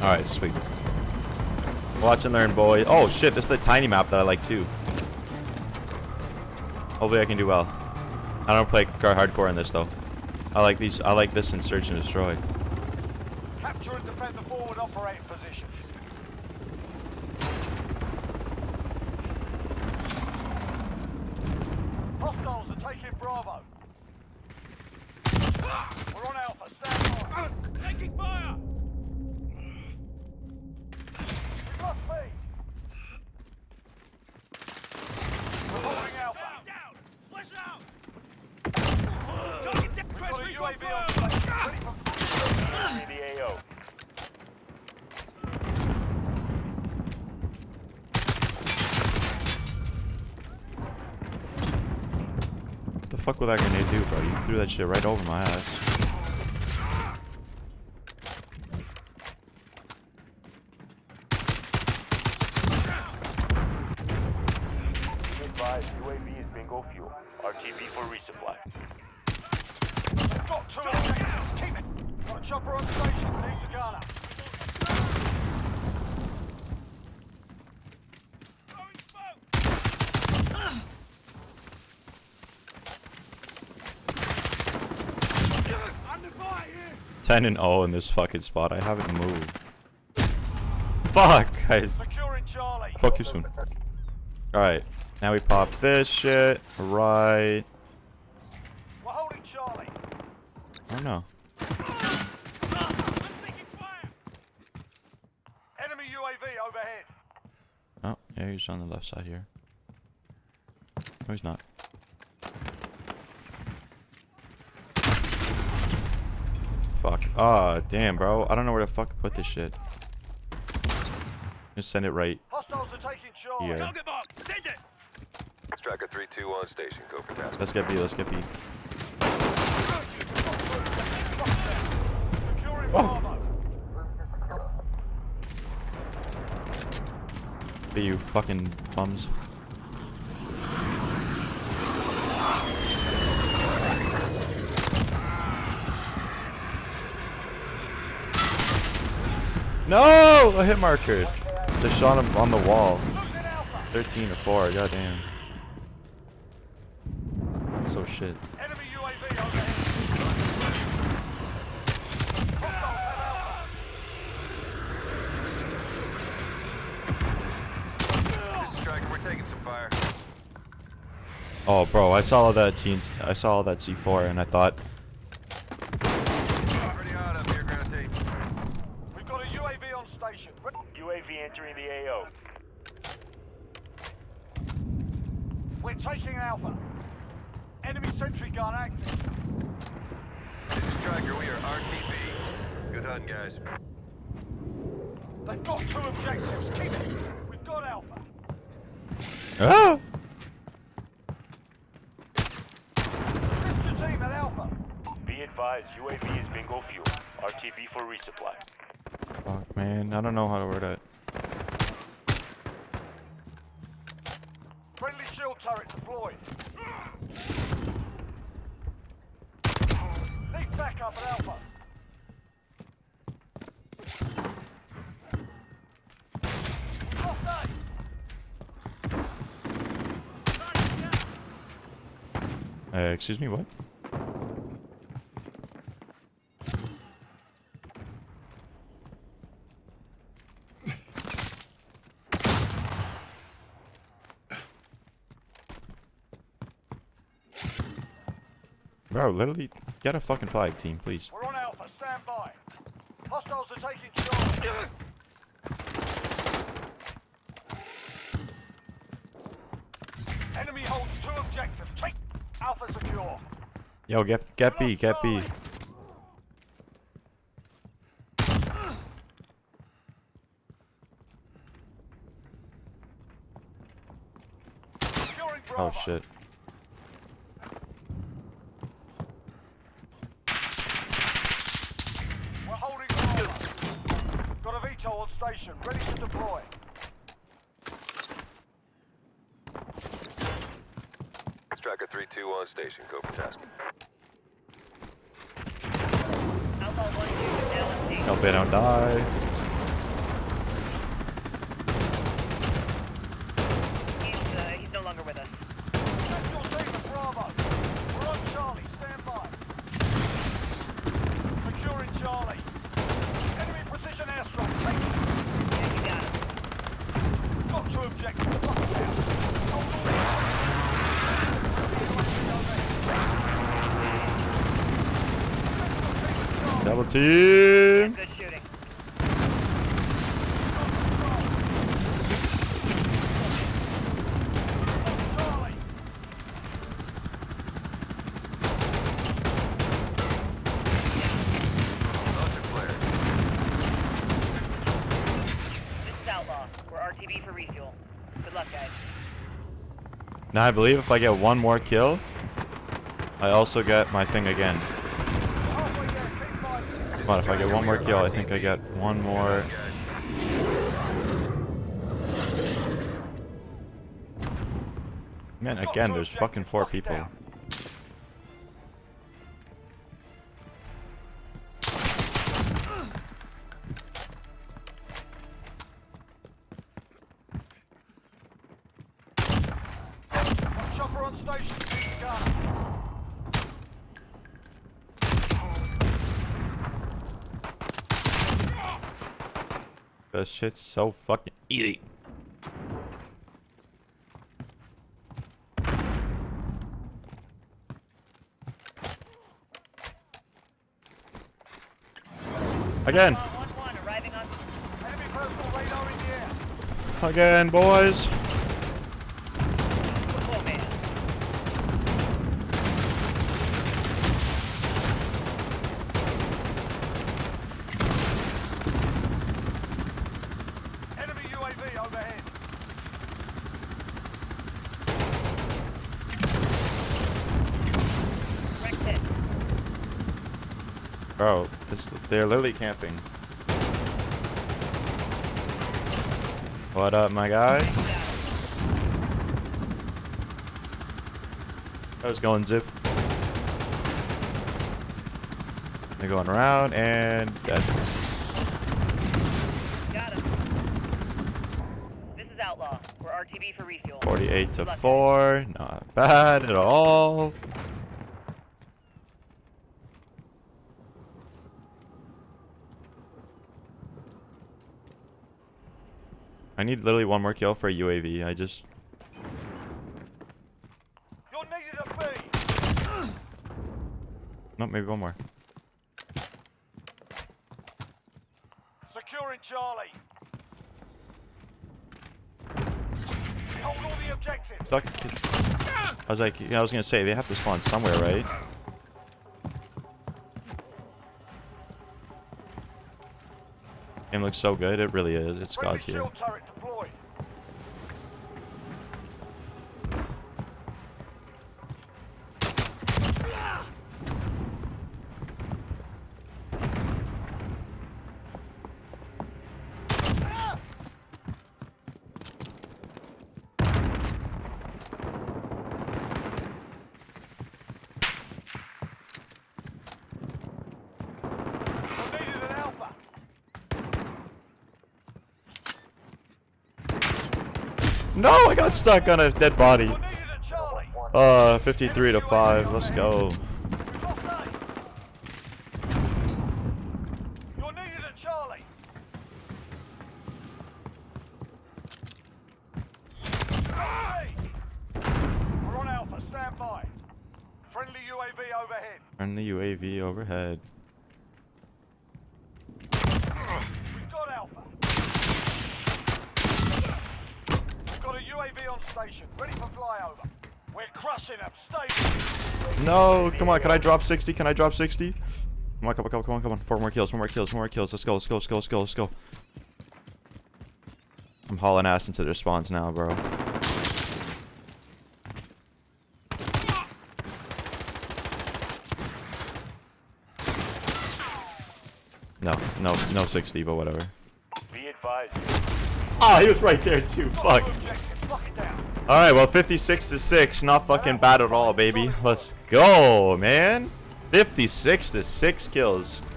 Alright, sweet. Watch and learn, boy. Oh shit, this is the tiny map that I like too. Hopefully I can do well. I don't play hardcore in this though. I like these. I like this in search and destroy. Capture and defend the forward operating position. Hostiles are taking Bravo. We're on Alpha. Stand by. Taking fire. We lost B. We're holding Alpha. Down. Flash out. We've got a UAV on station. Ready for the AO. What the fuck would that grenade do, bro? You threw that shit right over my ass. Be advised, UAV is bingo fuel. RTB for resupply. We've got two objectives. Keep it. Got a chopper on station. Needs a gunner. 10 and 0 in this fucking spot. I haven't moved. Fuck, guys. Fuck you soon. Alright, now we pop this shit. Right. We're holding Charlie. I don't. Enemy UAV overhead. Oh, yeah, he's on the left side here. No, he's not. Fuck. Ah, damn, bro. I don't know where to fuck put this shit. Just send it right Hostiles are taking Charlie. here. box. Send it. Striker 3-2 station. Go for task. Let's get B, let's get B. Oh. Bravo. B, you fucking bums. No! A hit marker. Just shot him on the wall. 13 to 4, goddamn. So shit. Oh, bro, I saw all that I saw all that C4 and I thought, Pretty hot up here, ground tape. We've got a UAV on station. UAV entering the AO. We're taking an Alpha. Enemy sentry gun active. This is Striker. We are RTB. Good hunting, guys. They've got two objectives. Keep it. We've got Alpha. Ah! Oh! Assist team at Alpha. Be advised, UAV is bingo fuel. RTB for resupply. Fuck, man, I don't know how to word it. Turret deployed. Need backup at Alpha. Uh, excuse me, what? Bro, literally, get a fucking flag team, please. We're on Alpha. Stand by. Hostiles are taking. Enemy holds two objectives. Take Alpha secure. Yo, get get B, get B. Oh shit. We're holding Bravo. Got a VTOL on ready to deploy. Striker 3-2 on station. Go for task. Hope they don't die. Double team. Now I believe if I get one more kill, I also get my thing again. Come on, if I get one more kill, I think I get one more. Man, again, there's fucking four people. Chopper on station. Needs a gunner. This shit's so fucking easy. Again, Outlaw 1-1 arriving on... Enemy personal radar in the air. again, boys. Oh, man. Enemy UAV overhead. Wrecked hit. Bro, this they're literally camping. What up, my guy? How's it going, Zip? They're going around and dead. Got him. This is Outlaw. We're RTB for refuel. 48 to Good luck, guys. 4. Not bad at all. I need literally one more kill for a UAV. I just You're needed at B. no, maybe one more. Securing Charlie. Hold all the objectives. Kids. I was like, yeah, I was gonna say they have to spawn somewhere, right? Game looks so good. It really is. It's God tier. shield turret deployed. You're needed at Alpha. No, I got stuck on a dead body. You're needed at Charlie. Uh, 53 to 5. Let's go. Lost A. You're needed at Charlie. Hey! We're on Alpha. Stand by. Friendly UAV overhead. Turn the UAV overhead. We've got Alpha. We've got a UAV on station, ready for flyover. We're crushing them. Stay. No, come on. Can I drop 60? Can I drop 60? Come on, come on, come on, come on, come on. Four more kills, four more kills, four more kills. Let's go, let's go, let's go, let's go, let's go. I'm hauling ass into their spawns now, bro. No, no, no 60, but whatever. Be advised. Oh, he was right there too. Fuck. Objective. Lock it down. All right, well, 56 to 6, not fucking bad at all, baby. Let's go, man. 56 to 6 kills.